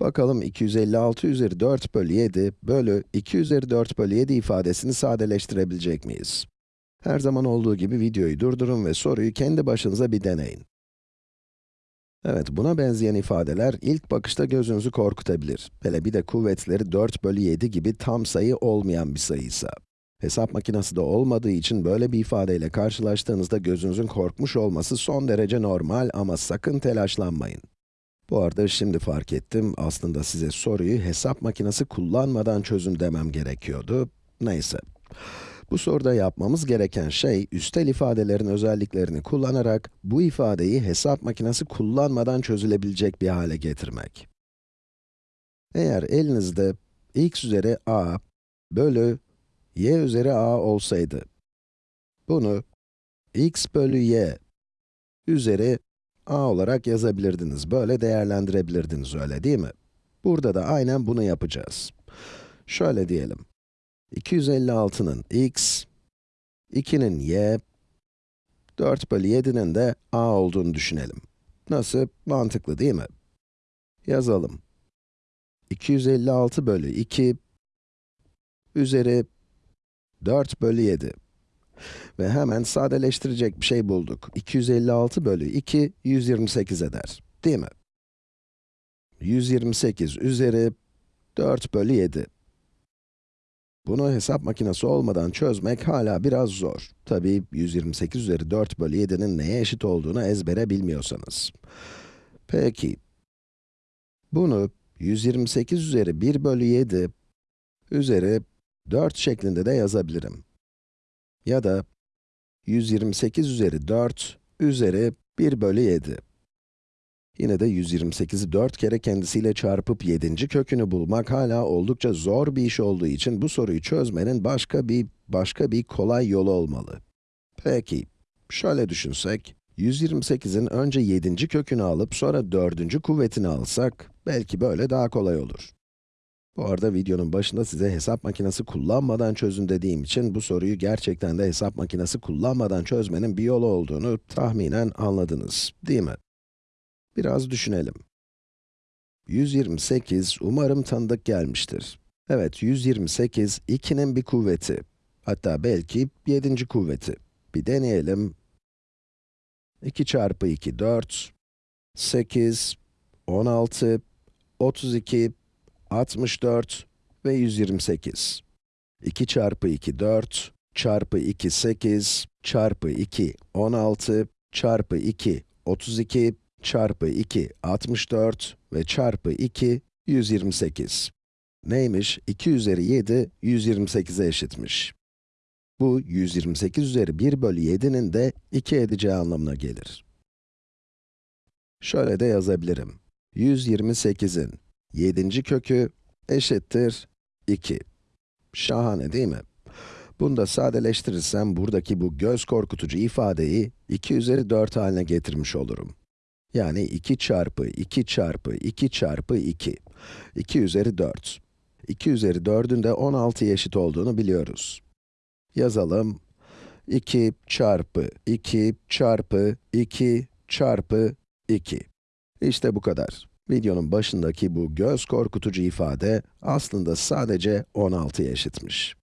Bakalım 256 üzeri 4 bölü 7 bölü 2 üzeri 4 bölü 7 ifadesini sadeleştirebilecek miyiz? Her zaman olduğu gibi videoyu durdurun ve soruyu kendi başınıza bir deneyin. Evet, buna benzeyen ifadeler ilk bakışta gözünüzü korkutabilir. Hele bir de kuvvetleri 4 bölü 7 gibi tam sayı olmayan bir sayıysa. Hesap makinesi de olmadığı için böyle bir ifadeyle karşılaştığınızda gözünüzün korkmuş olması son derece normal ama sakın telaşlanmayın. Bu arada şimdi fark ettim, aslında size soruyu hesap makinesi kullanmadan çözün demem gerekiyordu. Neyse. Bu soruda yapmamız gereken şey, üstel ifadelerin özelliklerini kullanarak bu ifadeyi hesap makinesi kullanmadan çözülebilecek bir hale getirmek. Eğer elinizde x üzeri a bölü y üzeri a olsaydı, bunu x bölü y üzeri a olarak yazabilirdiniz. Böyle değerlendirebilirdiniz, öyle değil mi? Burada da aynen bunu yapacağız. Şöyle diyelim. 256'nın x, 2'nin y, 4 bölü 7'nin de a olduğunu düşünelim. Nasıl? Mantıklı değil mi? Yazalım. 256 bölü 2 üzeri 4 bölü 7. Ve hemen sadeleştirecek bir şey bulduk. 256 bölü 2, 128 eder. Değil mi? 128 üzeri 4 bölü 7. Bunu hesap makinesi olmadan çözmek hala biraz zor. Tabii 128 üzeri 4 bölü 7'nin neye eşit olduğunu ezbere bilmiyorsanız. Peki, bunu 128 üzeri 1 bölü 7 üzeri 4 şeklinde de yazabilirim. Ya da 128 üzeri 4 üzeri 1 bölü 7. Yine de 128'i 4 kere kendisiyle çarpıp 7. kökünü bulmak hala oldukça zor bir iş olduğu için bu soruyu çözmenin başka bir, başka bir kolay yolu olmalı. Peki, şöyle düşünsek, 128'in önce 7. kökünü alıp sonra 4. kuvvetini alsak, belki böyle daha kolay olur. Bu arada videonun başında size hesap makinesi kullanmadan çözün dediğim için bu soruyu gerçekten de hesap makinesi kullanmadan çözmenin bir yolu olduğunu tahminen anladınız, değil mi? Biraz düşünelim. 128 umarım tanıdık gelmiştir. Evet, 128, 2'nin bir kuvveti. Hatta belki 7. kuvveti. Bir deneyelim. 2 çarpı 2, 4. 8, 16, 32, 64 ve 128. 2 çarpı 2, 4, çarpı 2, 8, çarpı 2, 16, çarpı 2, 32, çarpı 2, 64 ve çarpı 2, 128. Neymiş? 2 üzeri 7, 128'e eşitmiş. Bu, 128 üzeri 1 bölü 7'nin de 2 edeceği anlamına gelir. Şöyle de yazabilirim. 128'in 7. kökü eşittir 2. Şahane değil mi? Bunu da sadeleştirirsem buradaki bu göz korkutucu ifadeyi 2 üzeri 4 haline getirmiş olurum. Yani 2 çarpı 2 çarpı 2 çarpı 2. 2 üzeri 4. 2 üzeri 4'ün de 16'ya eşit olduğunu biliyoruz. Yazalım. 2 çarpı 2 çarpı 2 çarpı 2. İşte bu kadar. Videonun başındaki bu göz korkutucu ifade aslında sadece 16'ya eşitmiş.